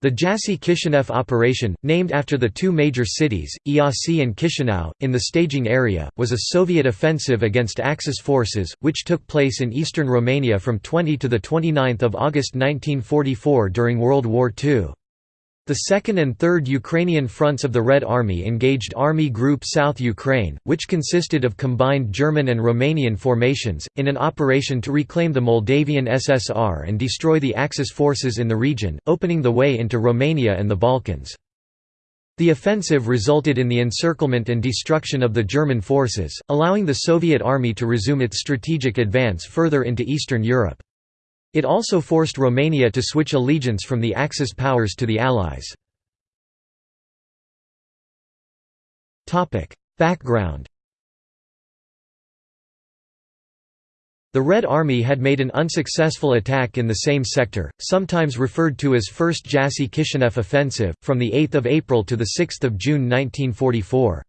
The Jassy-Kishinev operation, named after the two major cities, Iasi and Chisinau, in the staging area, was a Soviet offensive against Axis forces, which took place in eastern Romania from 20 to 29 August 1944 during World War II. The 2nd and 3rd Ukrainian fronts of the Red Army engaged Army Group South Ukraine, which consisted of combined German and Romanian formations, in an operation to reclaim the Moldavian SSR and destroy the Axis forces in the region, opening the way into Romania and the Balkans. The offensive resulted in the encirclement and destruction of the German forces, allowing the Soviet army to resume its strategic advance further into Eastern Europe. It also forced Romania to switch allegiance from the Axis powers to the Allies. Background The Red Army had made an unsuccessful attack in the same sector, sometimes referred to as First Jassy-Kishinev Offensive, from 8 April to 6 June 1944.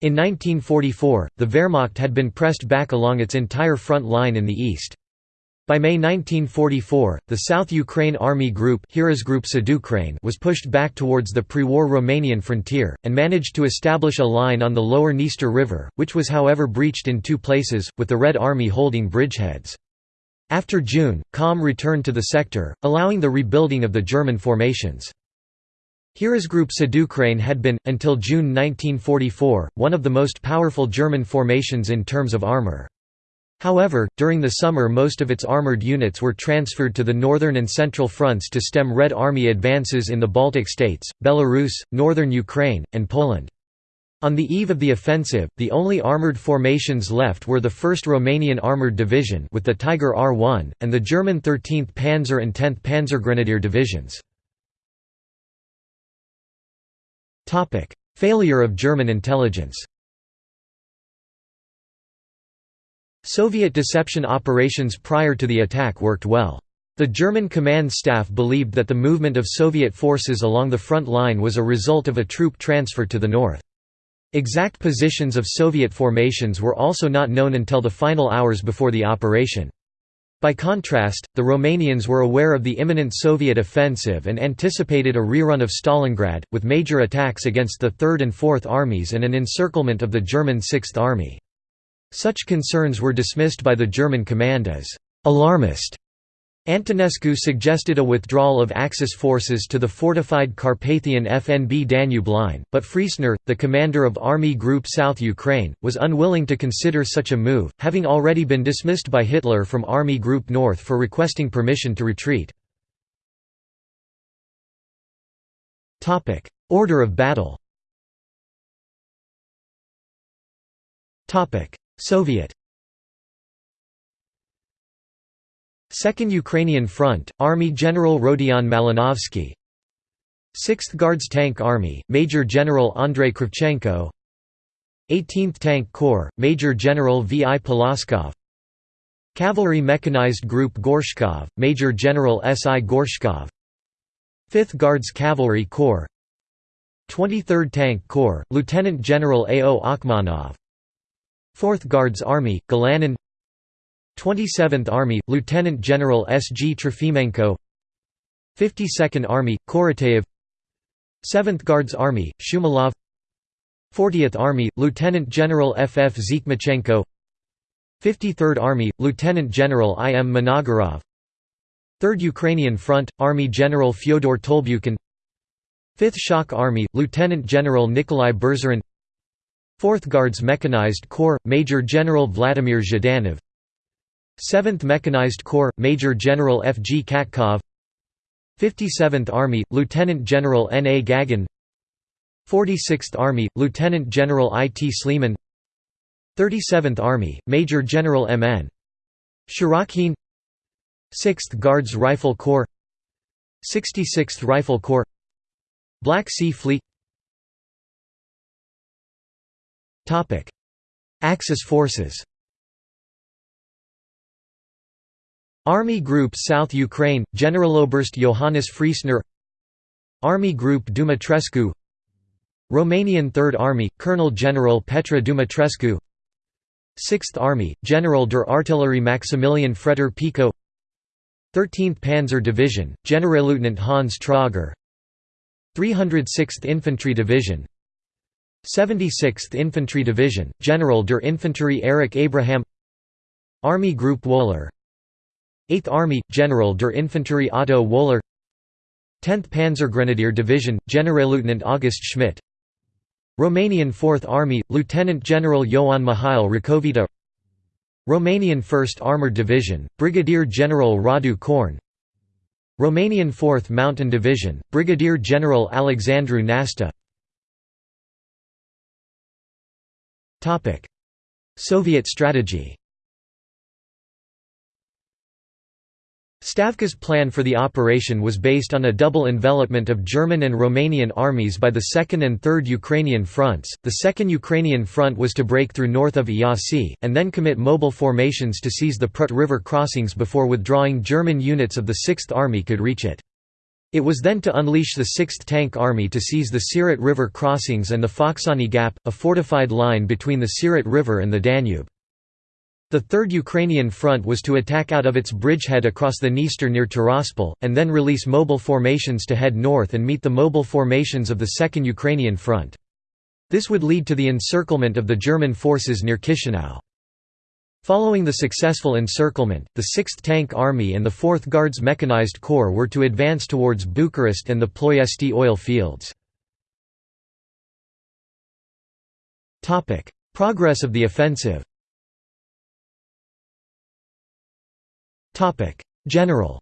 In 1944, the Wehrmacht had been pressed back along its entire front line in the east. By May 1944, the South Ukraine Army Group was pushed back towards the pre-war Romanian frontier, and managed to establish a line on the lower Dniester River, which was however breached in two places, with the Red Army holding bridgeheads. After June, calm returned to the sector, allowing the rebuilding of the German formations. Heeresgruppe Südukraine had been, until June 1944, one of the most powerful German formations in terms of armour. However, during the summer most of its armoured units were transferred to the northern and central fronts to stem Red Army advances in the Baltic states, Belarus, northern Ukraine, and Poland. On the eve of the offensive, the only armoured formations left were the 1st Romanian Armoured Division with the Tiger R1, and the German 13th Panzer and 10th Panzergrenadier Divisions. Failure of German intelligence Soviet deception operations prior to the attack worked well. The German command staff believed that the movement of Soviet forces along the front line was a result of a troop transfer to the north. Exact positions of Soviet formations were also not known until the final hours before the operation. By contrast, the Romanians were aware of the imminent Soviet offensive and anticipated a rerun of Stalingrad, with major attacks against the Third and Fourth Armies and an encirclement of the German Sixth Army. Such concerns were dismissed by the German command as «alarmist». Antonescu suggested a withdrawal of Axis forces to the fortified Carpathian FNB Danube line, but Friesner, the commander of Army Group South Ukraine, was unwilling to consider such a move, having already been dismissed by Hitler from Army Group North for requesting permission to retreat. Order of battle Soviet Second Ukrainian Front, Army General Rodion Malinovsky 6th Guards Tank Army, Major General Andrei Kravchenko 18th Tank Corps, Major General V. I. Poloskov Cavalry Mechanized Group Gorshkov, Major General S. I. Gorshkov 5th Guards Cavalry Corps 23rd Tank Corps, Lieutenant General A. O. Akhmanov 4th Guards Army, Galanin 27th Army, Lieutenant General S. G. Trofimenko 52nd Army, Korotayev 7th Guards Army, Shumilov 40th Army, Lieutenant General F. F. Zhmachenko 53rd Army, Lieutenant General I. M. Managarov 3rd Ukrainian Front, Army General Fyodor Tolbukin 5th Shock Army, Lieutenant General Nikolai Berzarin 4th Guards Mechanized Corps, Major General Vladimir Zhdanov 7th Mechanized Corps, Major General F. G. Katkov 57th Army, Lieutenant General N. A. Gagin 46th Army, Lieutenant General I. T. Shlemin 37th Army, Major General M. N. Sharokhin 6th Guards Rifle Corps 66th Rifle Corps Black Sea Fleet Axis forces. Army Group South Ukraine, Generaloberst Johannes Friesner. Army Group Dumitrescu. Romanian Third Army, Colonel General Petre Dumitrescu. 6th Army, General der Artillerie Maximilian Fretter-Pico. 13th Panzer Division, Generalleutnant Hans Trager. 306th Infantry Division 76th Infantry Division, General der Infanterie Erich Abraham Army Group Wohler 8th Army, General der Infanterie Otto Wohler 10th Panzergrenadier Division, Generalleutnant August Schmidt Romanian 4th Army, Lieutenant General Ioan Mihail Racovita Romanian 1st Armored Division, Brigadier General Radu Korne Romanian 4th Mountain Division, Brigadier General Alexandru Nasta Soviet strategy Stavka's plan for the operation was based on a double envelopment of German and Romanian armies by the 2nd and 3rd Ukrainian fronts. The 2nd Ukrainian front was to break through north of Iasi, and then commit mobile formations to seize the Prut River crossings before withdrawing German units of the 6th Army could reach it. It was then to unleash the 6th Tank Army to seize the Siret River crossings and the Focșani Gap, a fortified line between the Siret River and the Danube. The Third Ukrainian Front was to attack out of its bridgehead across the Dniester near Tiraspol, and then release mobile formations to head north and meet the mobile formations of the Second Ukrainian Front. This would lead to the encirclement of the German forces near Chisinau. Following the successful encirclement, the 6th Tank Army and the 4th Guards Mechanized Corps were to advance towards Bucharest and the Ploiesti oil fields. Progress of the offensive. General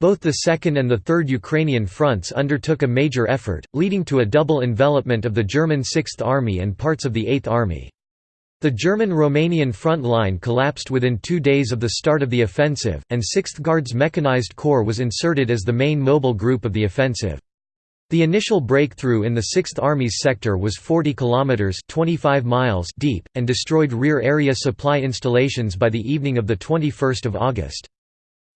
Both the Second and the Third Ukrainian fronts undertook a major effort, leading to a double envelopment of the German Sixth Army and parts of the Eighth Army. The German-Romanian front line collapsed within two days of the start of the offensive, and 6th Guards Mechanized Corps was inserted as the main mobile group of the offensive. The initial breakthrough in the 6th Army's sector was 40 kilometers (25 miles) deep and destroyed rear area supply installations by the evening of the 21st of August.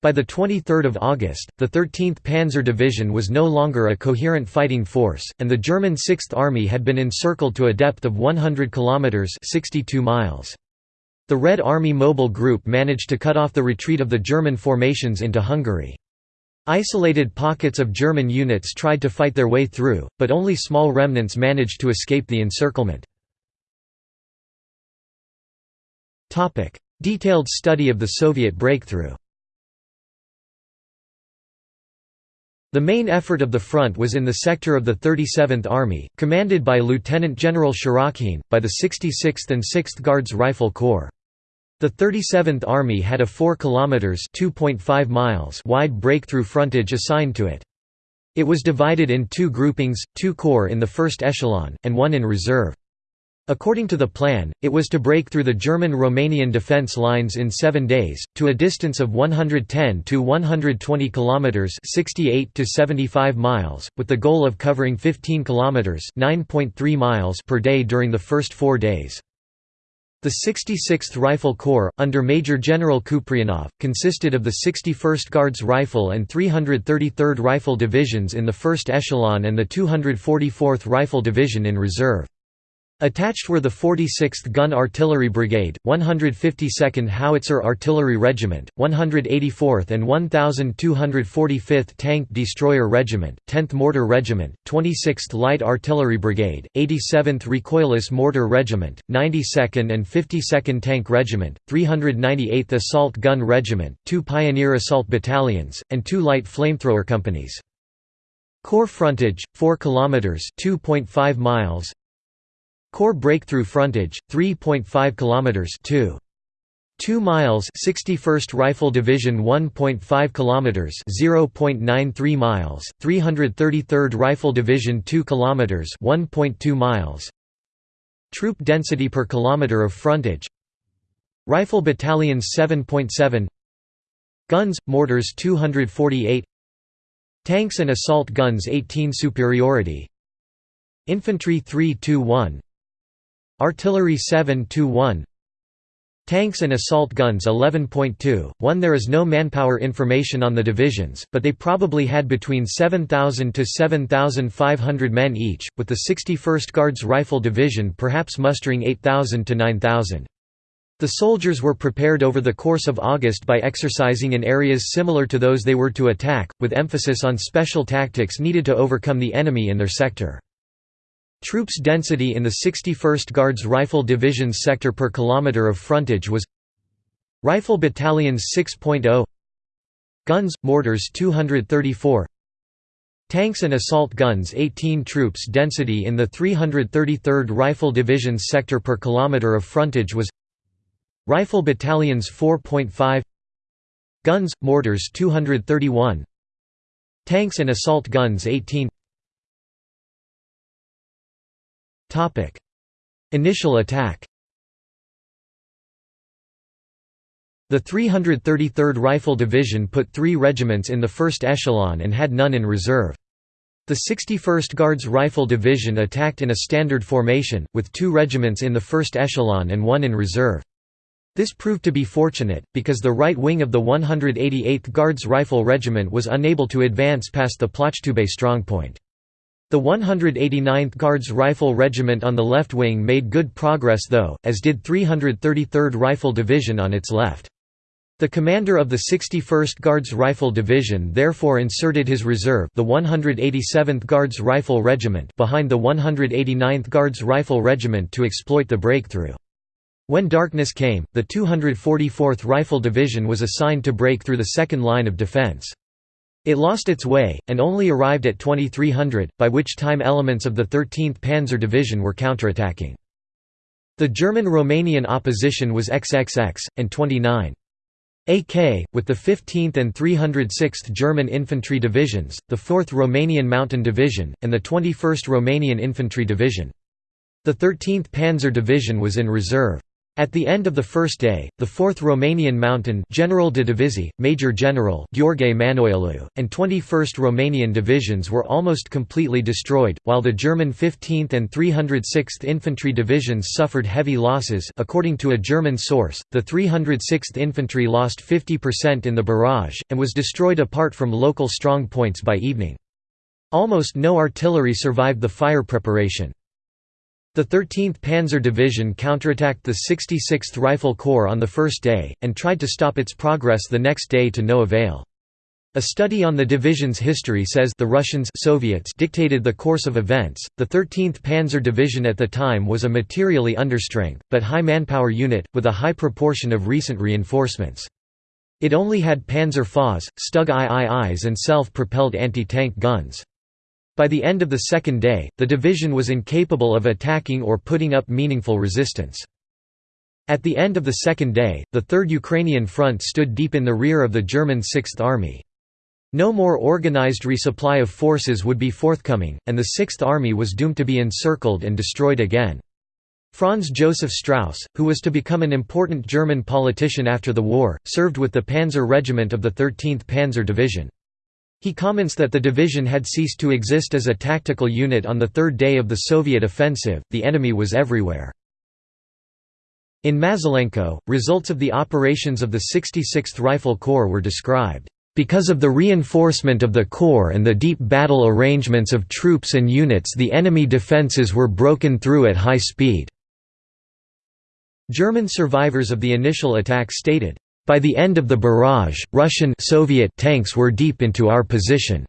By the 23rd of August, the 13th Panzer Division was no longer a coherent fighting force, and the German 6th Army had been encircled to a depth of 100 kilometers (62 miles). The Red Army Mobile Group managed to cut off the retreat of the German formations into Hungary. Isolated pockets of German units tried to fight their way through, but only small remnants managed to escape the encirclement. Detailed study of the Soviet breakthrough The main effort of the front was in the sector of the 37th Army, commanded by Lieutenant General Sharokhin, by the 66th and 6th Guards Rifle Corps. The 37th Army had a 4 kilometers (2.5 miles) wide breakthrough frontage assigned to it. It was divided in two groupings, two corps in the first echelon, and one in reserve. According to the plan, it was to break through the German-Romanian defense lines in 7 days to a distance of 110 to 120 kilometers, 68 to 75 miles, with the goal of covering 15 kilometers, 9.3 miles per day during the first 4 days. The 66th Rifle Corps, under Major General Kuprianov, consisted of the 61st Guards Rifle and 333rd Rifle Divisions in the first echelon and the 244th Rifle Division in reserve. Attached were the 46th Gun Artillery Brigade, 152nd Howitzer Artillery Regiment, 184th and 1245th Tank Destroyer Regiment, 10th Mortar Regiment, 26th Light Artillery Brigade, 87th Recoilless Mortar Regiment, 92nd and 52nd Tank Regiment, 398th Assault Gun Regiment, two Pioneer Assault Battalions, and two Light Flamethrower Companies. Corps frontage 4 kilometers 2.5 miles Corps breakthrough frontage 3.5 kilometers 2 2 miles 61st Rifle Division 1.5 kilometers 0.93 miles. 333rd Rifle Division 2 kilometers 1.2 miles. Troop density per kilometer of frontage. Rifle battalions 7.7 Guns mortars 248 Tanks and assault guns 18 superiority. Infantry 321 Artillery 7-1 Tanks and assault guns 11.2, 1 There is no manpower information on the divisions, but they probably had between 7,000 to 7,500 men each, with the 61st Guards Rifle Division perhaps mustering 8,000 to 9,000. The soldiers were prepared over the course of August by exercising in areas similar to those they were to attack, with emphasis on special tactics needed to overcome the enemy in their sector. Troops density in the 61st Guards Rifle Division's sector per kilometer of frontage was Rifle Battalions 6.0 Guns, mortars 234 Tanks and assault guns 18 troops density in the 333rd Rifle Division's sector per kilometer of frontage was Rifle battalions 4.5 Guns, mortars 231 Tanks and assault guns 18 Initial attack The 333rd Rifle Division put three regiments in the first echelon and had none in reserve. The 61st Guards Rifle Division attacked in a standard formation, with two regiments in the first echelon and one in reserve. This proved to be fortunate, because the right wing of the 188th Guards Rifle Regiment was unable to advance past the Plachttubey strongpoint. The 189th Guards Rifle Regiment on the left wing made good progress though, as did 333rd Rifle Division on its left. The commander of the 61st Guards Rifle Division therefore inserted his reserve the 187th Guards Rifle Regiment behind the 189th Guards Rifle Regiment to exploit the breakthrough. When darkness came, the 244th Rifle Division was assigned to break through the second line of defense. It lost its way, and only arrived at 2300, by which time elements of the 13th Panzer Division were counterattacking. The German-Romanian opposition was XXX, and 29. AK, with the 15th and 306th German Infantry Divisions, the 4th Romanian Mountain Division, and the 21st Romanian Infantry Division. The 13th Panzer Division was in reserve. At the end of the first day, the 4th Romanian Mountain General de Major General Gheorghe Manoilu, and 21st Romanian divisions were almost completely destroyed, while the German 15th and 306th Infantry Divisions suffered heavy losses according to a German source, the 306th Infantry lost 50% in the barrage, and was destroyed apart from local strong points by evening. Almost no artillery survived the fire preparation. The 13th Panzer Division counterattacked the 66th Rifle Corps on the first day, and tried to stop its progress the next day to no avail. A study on the division's history says the Russians Soviets dictated the course of events. The 13th Panzer Division at the time was a materially understrength, but high manpower unit, with a high proportion of recent reinforcements. It only had Panzer IVs, Stug IIIs and self-propelled anti-tank guns. By the end of the second day, the division was incapable of attacking or putting up meaningful resistance. At the end of the second day, the Third Ukrainian Front stood deep in the rear of the German Sixth Army. No more organized resupply of forces would be forthcoming, and the Sixth Army was doomed to be encircled and destroyed again. Franz Joseph Strauss, who was to become an important German politician after the war, served with the Panzer Regiment of the 13th Panzer Division. He comments that the division had ceased to exist as a tactical unit on the third day of the Soviet offensive, the enemy was everywhere. In Mazulenko, results of the operations of the 66th Rifle Corps were described, "...because of the reinforcement of the corps and the deep battle arrangements of troops and units the enemy defences were broken through at high speed." German survivors of the initial attack stated, by the end of the barrage, Russian Soviet tanks were deep into our position.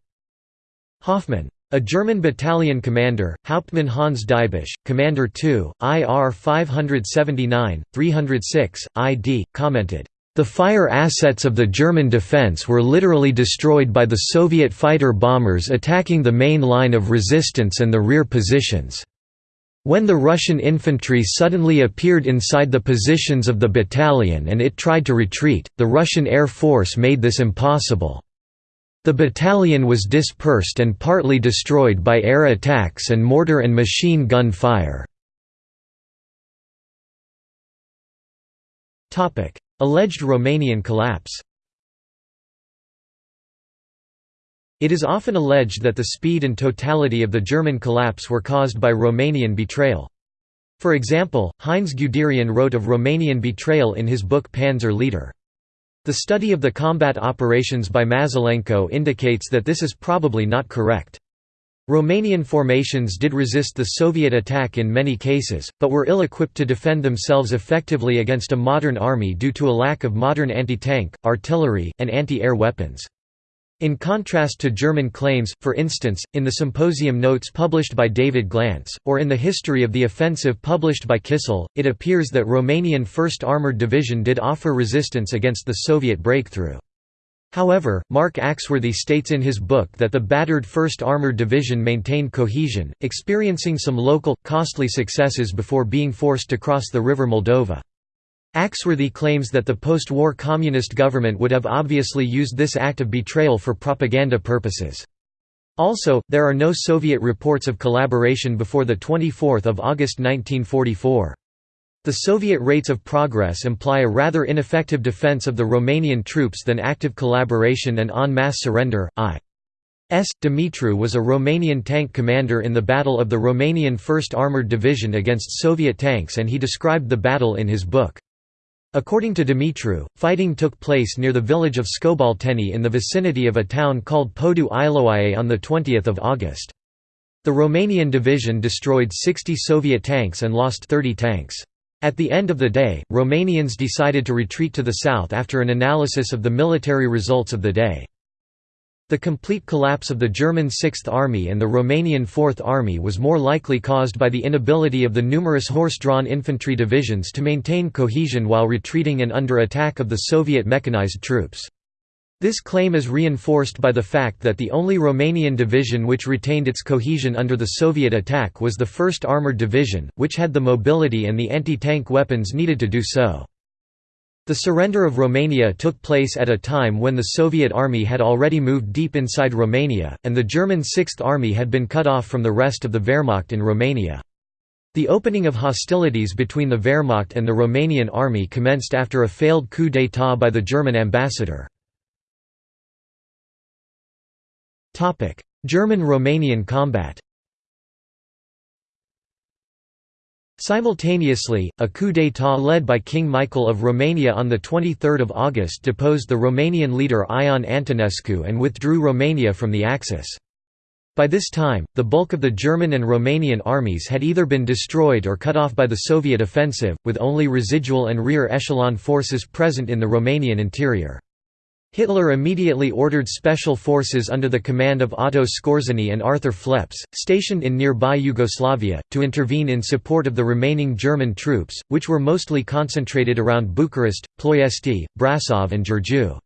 Hoffmann. A German battalion commander, Hauptmann Hans Diebisch, Commander 2, IR 579, 306, ID, commented, "...the fire assets of the German defense were literally destroyed by the Soviet fighter bombers attacking the main line of resistance and the rear positions." When the Russian infantry suddenly appeared inside the positions of the battalion and it tried to retreat, the Russian Air Force made this impossible. The battalion was dispersed and partly destroyed by air attacks and mortar and machine gun fire. Alleged Romanian collapse It is often alleged that the speed and totality of the German collapse were caused by Romanian betrayal. For example, Heinz Guderian wrote of Romanian betrayal in his book Panzer Leader. The study of the combat operations by Mazulenko indicates that this is probably not correct. Romanian formations did resist the Soviet attack in many cases, but were ill-equipped to defend themselves effectively against a modern army due to a lack of modern anti-tank, artillery, and anti-air weapons. In contrast to German claims, for instance, in the symposium notes published by David Glantz, or in the history of the offensive published by Kissel, it appears that Romanian 1st Armoured Division did offer resistance against the Soviet breakthrough. However, Mark Axworthy states in his book that the battered 1st Armored Division maintained cohesion, experiencing some local, costly successes before being forced to cross the river Moldova. Axworthy claims that the post-war communist government would have obviously used this act of betrayal for propaganda purposes. Also, there are no Soviet reports of collaboration before 24 August 1944. The Soviet rates of progress imply a rather ineffective defense of the Romanian troops than active collaboration and en masse surrender. I. S. Dumitru was a Romanian tank commander in the Battle of the Romanian 1st Armoured Division against Soviet tanks and he described the battle in his book. According to Dumitru, fighting took place near the village of Skobalteni in the vicinity of a town called Podu Iloae on 20 August. The Romanian division destroyed 60 Soviet tanks and lost 30 tanks. At the end of the day, Romanians decided to retreat to the south after an analysis of the military results of the day. The complete collapse of the German Sixth Army and the Romanian Fourth Army was more likely caused by the inability of the numerous horse-drawn infantry divisions to maintain cohesion while retreating and under attack of the Soviet mechanized troops. This claim is reinforced by the fact that the only Romanian division which retained its cohesion under the Soviet attack was the 1st Armoured Division, which had the mobility and the anti-tank weapons needed to do so. The surrender of Romania took place at a time when the Soviet army had already moved deep inside Romania, and the German Sixth Army had been cut off from the rest of the Wehrmacht in Romania. The opening of hostilities between the Wehrmacht and the Romanian army commenced after a failed coup d'état by the German ambassador. German–Romanian combat Simultaneously, a coup d'état led by King Michael of Romania on 23 August deposed the Romanian leader Ion Antonescu and withdrew Romania from the Axis. By this time, the bulk of the German and Romanian armies had either been destroyed or cut off by the Soviet offensive, with only residual and rear echelon forces present in the Romanian interior. Hitler immediately ordered special forces under the command of Otto Skorzeny and Arthur Phleps, stationed in nearby Yugoslavia, to intervene in support of the remaining German troops, which were mostly concentrated around Bucharest, Ploiesti, Brasov and Giurgiu.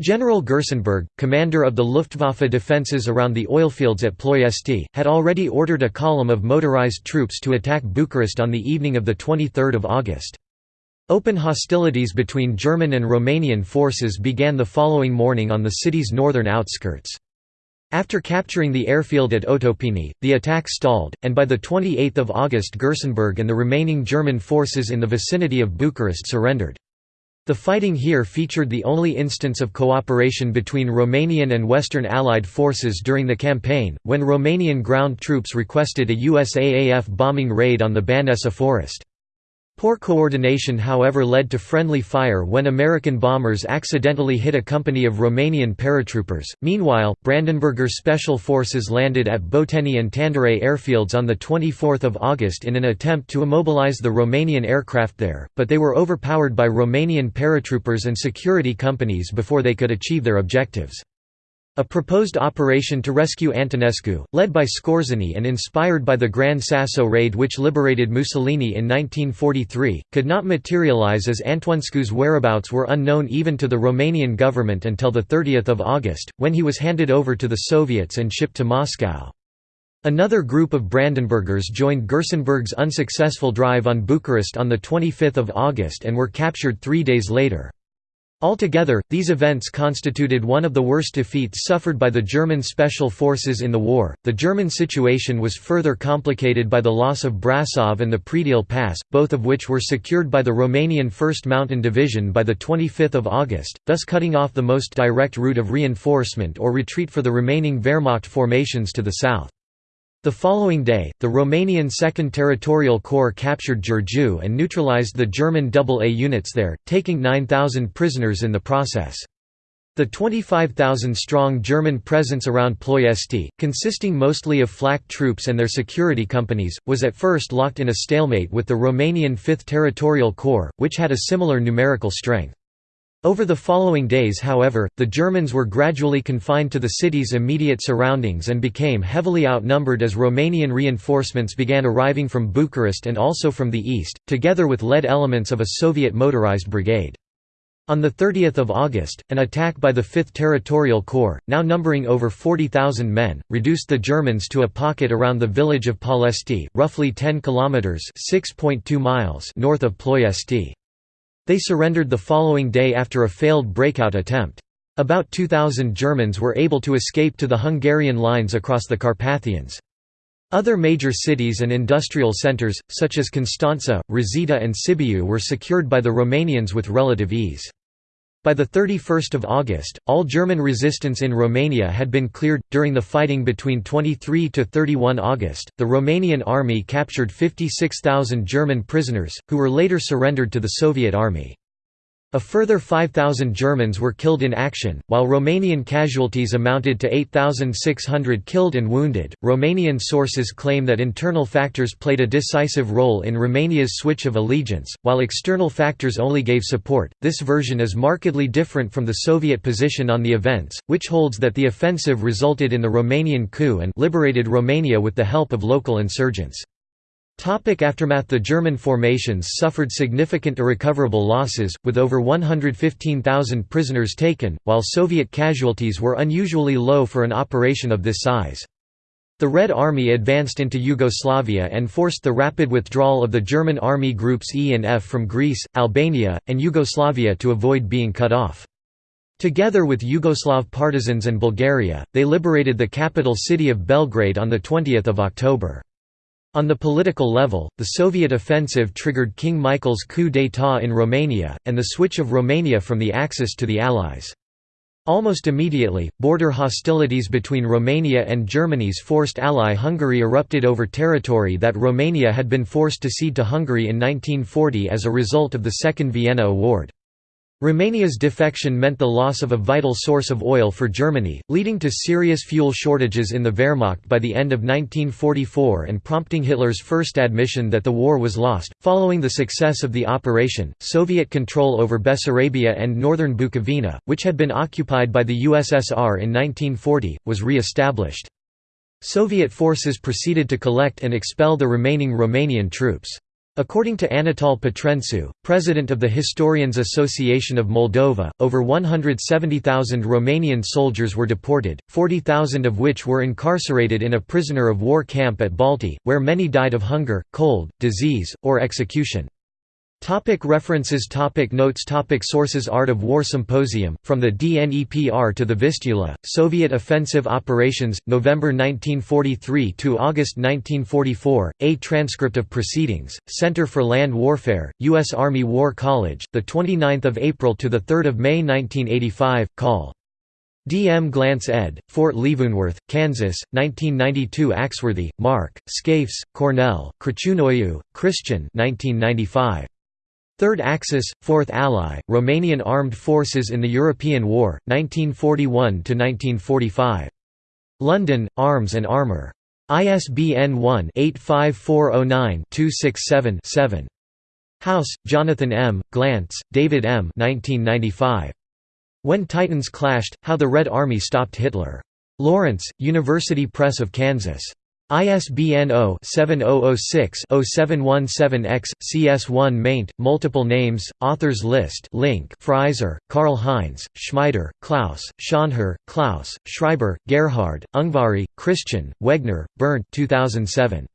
General Gerstenberg, commander of the Luftwaffe defences around the oilfields at Ploiesti, had already ordered a column of motorized troops to attack Bucharest on the evening of 23 August. Open hostilities between German and Romanian forces began the following morning on the city's northern outskirts. After capturing the airfield at Otopeni, the attack stalled, and by 28 August Gerstenberg and the remaining German forces in the vicinity of Bucharest surrendered. The fighting here featured the only instance of cooperation between Romanian and Western Allied forces during the campaign, when Romanian ground troops requested a USAAF bombing raid on the Băneasa forest. Poor coordination however led to friendly fire when American bombers accidentally hit a company of Romanian paratroopers. Meanwhile, Brandenburger Special Forces landed at Boteni and Tandare airfields on 24 August in an attempt to immobilize the Romanian aircraft there, but they were overpowered by Romanian paratroopers and security companies before they could achieve their objectives. A proposed operation to rescue Antonescu, led by Skorzeny and inspired by the Gran Sasso raid which liberated Mussolini in 1943, could not materialize as Antonescu's whereabouts were unknown even to the Romanian government until 30 August, when he was handed over to the Soviets and shipped to Moscow. Another group of Brandenburgers joined Gerstenberg's unsuccessful drive on Bucharest on 25 August and were captured three days later. Altogether, these events constituted one of the worst defeats suffered by the German special forces in the war. The German situation was further complicated by the loss of Brasov and the Predeal Pass, both of which were secured by the Romanian 1st Mountain Division by the 25th of August, thus cutting off the most direct route of reinforcement or retreat for the remaining Wehrmacht formations to the south. The following day, the Romanian 2nd Territorial Corps captured Giurgiu and neutralized the German AA units there, taking 9,000 prisoners in the process. The 25,000-strong German presence around Ploiesti, consisting mostly of flak troops and their security companies, was at first locked in a stalemate with the Romanian 5th Territorial Corps, which had a similar numerical strength. Over the following days however, the Germans were gradually confined to the city's immediate surroundings and became heavily outnumbered as Romanian reinforcements began arriving from Bucharest and also from the east, together with lead elements of a Soviet motorized brigade. On 30 August, an attack by the 5th Territorial Corps, now numbering over 40,000 men, reduced the Germans to a pocket around the village of Palesti, roughly 10 kilometers (6.2 miles) north of Ploiesti. They surrendered the following day after a failed breakout attempt. About 2,000 Germans were able to escape to the Hungarian lines across the Carpathians. Other major cities and industrial centres, such as Constanța, Râzita and Sibiu were secured by the Romanians with relative ease. By the 31 August, all German resistance in Romania had been cleared. During the fighting between 23 to 31 August, the Romanian army captured 56,000 German prisoners, who were later surrendered to the Soviet army. A further 5,000 Germans were killed in action, while Romanian casualties amounted to 8,600 killed and wounded. Romanian sources claim that internal factors played a decisive role in Romania's switch of allegiance, while external factors only gave support. This version is markedly different from the Soviet position on the events, which holds that the offensive resulted in the Romanian coup and liberated Romania with the help of local insurgents. Topic aftermath The German formations suffered significant irrecoverable losses, with over 115,000 prisoners taken, while Soviet casualties were unusually low for an operation of this size. The Red Army advanced into Yugoslavia and forced the rapid withdrawal of the German army groups E and F from Greece, Albania, and Yugoslavia to avoid being cut off. Together with Yugoslav partisans and Bulgaria, they liberated the capital city of Belgrade on 20 October. On the political level, the Soviet offensive triggered King Michael's coup d'état in Romania, and the switch of Romania from the Axis to the Allies. Almost immediately, border hostilities between Romania and Germany's forced ally Hungary erupted over territory that Romania had been forced to cede to Hungary in 1940 as a result of the Second Vienna Award. Romania's defection meant the loss of a vital source of oil for Germany, leading to serious fuel shortages in the Wehrmacht by the end of 1944 and prompting Hitler's first admission that the war was lost. Following the success of the operation, Soviet control over Bessarabia and northern Bukovina, which had been occupied by the USSR in 1940, was re-established. Soviet forces proceeded to collect and expel the remaining Romanian troops. According to Anatol Petrencu, president of the Historians Association of Moldova, over 170,000 Romanian soldiers were deported, 40,000 of which were incarcerated in a prisoner of war camp at Balti, where many died of hunger, cold, disease, or execution. Topic references topic Notes topic Sources Art of War Symposium, From the Dnepr to the Vistula, Soviet Offensive Operations, November 1943 to August 1944, A Transcript of Proceedings, Center for Land Warfare, U.S. Army War College, 29 April to 3 May 1985, Call. D. M. Glantz ed., Fort Leavenworth, Kansas, 1992 Axworthy, Mark, Scafes, Cornell, Crăciunoiu, Christian 1995. Third Axis, Fourth Ally, Romanian Armed Forces in the European War, 1941–1945. London, Arms and Armour. ISBN 1-85409-267-7. House, Jonathan M., Glantz, David M. 1995. When Titans Clashed, How the Red Army Stopped Hitler. Lawrence, University Press of Kansas. ISBN 0-7006-0717-X, CS1 maint, multiple names, authors list link Frieser, Karl Heinz, Schmieder, Klaus, Schonherr, Klaus, Schreiber, Gerhard, Ungvari, Christian, Wegner, Bernd 2007.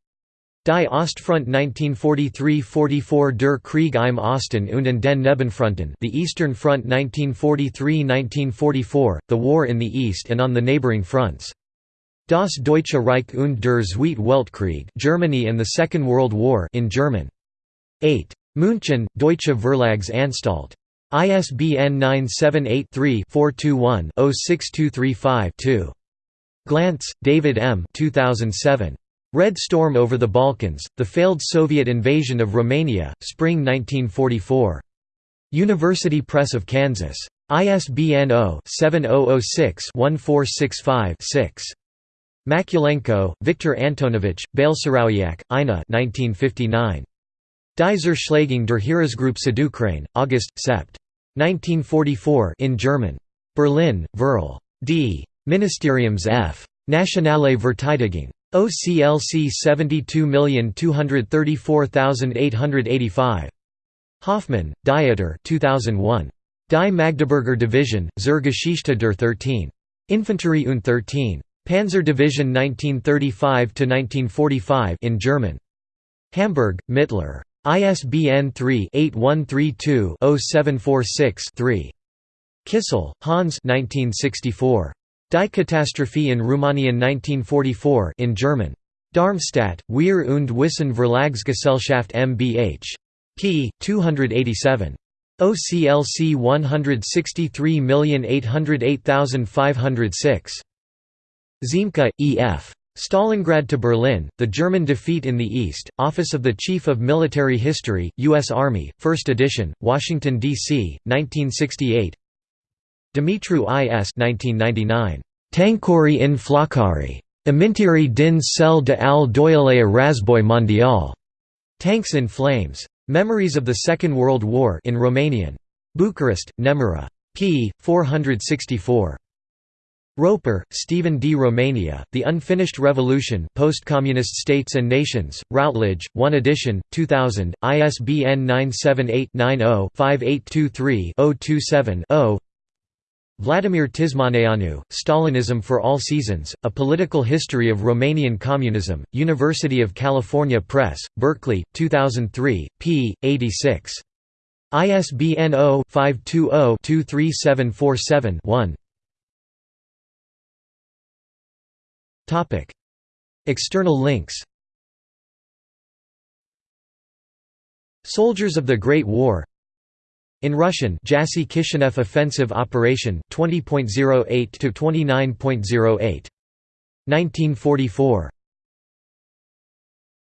Die Ostfront 1943–44 Der Krieg im Osten und in den Nebenfronten The Eastern Front 1943–1944, The War in the East and on the Neighboring Fronts. Das Deutsche Reich und der Zweite Weltkrieg Germany and the Second World War in German. 8. München, Deutsche Verlagsanstalt. ISBN 978-3-421-06235-2. Glantz, David M. 2007. Red Storm over the Balkans, The Failed Soviet Invasion of Romania, Spring 1944. University Press of Kansas. ISBN 0-7006-1465-6. Mazulenko, Viktor Antonovich, Balcerowyak, Ina 1959. Die der Heeresgruppe Südukraine, August, Sept. 1944 in German. Berlin, Verl. D. Ministeriums F. Nationale Verteidigung. OCLC 72234885. Hoffmann, Dieter 2001. Die Magdeburger Division, zur Geschichte der 13. Infanterie und 13. Panzer Division 1935–1945 in German. Hamburg, Mittler. ISBN 3-8132-0746-3. Kissel, Hans 1964. Die Katastrophe in Rumänien 1944 in German. Darmstadt, Wehr und Wissen Verlagsgesellschaft mbh. p. 287. OCLC 163808506. Ziemke, E. F. Stalingrad to Berlin, The German Defeat in the East, Office of the Chief of Military History, U.S. Army, 1st edition, Washington, D.C., 1968 Dumitru I.S. 1999. Tankori in Flakari. Amintiri din cell de al doyalea razboy mondial. Tanks in Flames. Memories of the Second World War in Romanian. Bucharest, Nemira. p. 464. Roper, Stephen D. Romania, The Unfinished Revolution Post-Communist States and Nations, Routledge, 1 edition, 2000, ISBN 978-90-5823-027-0 Vladimir Tismaneanu, Stalinism for All Seasons, A Political History of Romanian Communism, University of California Press, Berkeley, 2003, p. 86. ISBN 0-520-23747-1 External links. Soldiers of the Great War. In Russian Jassy Kishinev Offensive Operation 20.08 to 29.08 1944